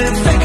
good thing.